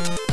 you